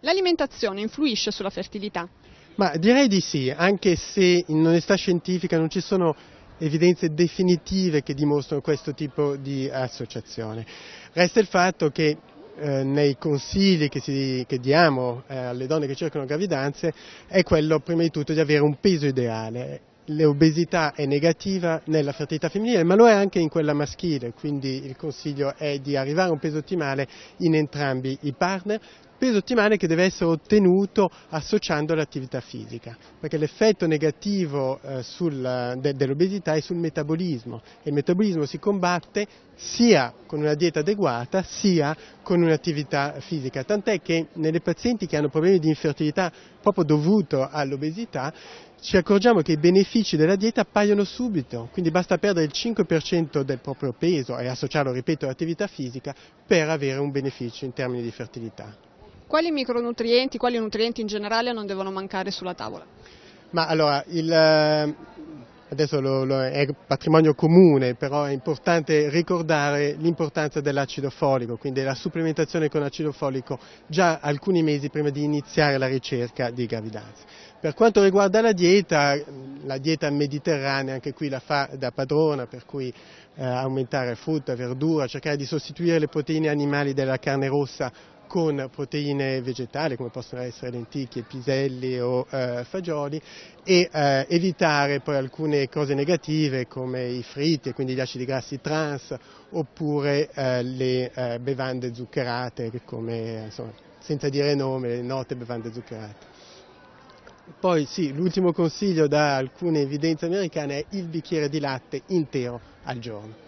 L'alimentazione influisce sulla fertilità? Ma direi di sì, anche se in onestà scientifica non ci sono evidenze definitive che dimostrano questo tipo di associazione. Resta il fatto che eh, nei consigli che, si, che diamo eh, alle donne che cercano gravidanze è quello prima di tutto di avere un peso ideale. L'obesità è negativa nella fertilità femminile, ma lo è anche in quella maschile, quindi il consiglio è di arrivare a un peso ottimale in entrambi i partner, peso ottimale che deve essere ottenuto associando l'attività fisica, perché l'effetto negativo eh, sul, de, dell'obesità è sul metabolismo e il metabolismo si combatte sia con una dieta adeguata sia con un'attività fisica, tant'è che nelle pazienti che hanno problemi di infertilità proprio dovuto all'obesità ci accorgiamo che i benefici della dieta appaiono subito, quindi basta perdere il 5% del proprio peso e associarlo, ripeto, all'attività fisica per avere un beneficio in termini di fertilità. Quali micronutrienti, quali nutrienti in generale non devono mancare sulla tavola? Ma allora, il, eh, adesso lo, lo è patrimonio comune, però è importante ricordare l'importanza dell'acido folico, quindi la supplementazione con acido folico già alcuni mesi prima di iniziare la ricerca di gravidanza. Per quanto riguarda la dieta, la dieta mediterranea anche qui la fa da padrona, per cui eh, aumentare frutta, verdura, cercare di sostituire le proteine animali della carne rossa con proteine vegetali come possono essere lenticchie, piselli o eh, fagioli e eh, evitare poi alcune cose negative come i fritti e quindi gli acidi grassi trans oppure eh, le eh, bevande zuccherate come insomma, senza dire nome, le note bevande zuccherate. Poi sì, l'ultimo consiglio da alcune evidenze americane è il bicchiere di latte intero al giorno.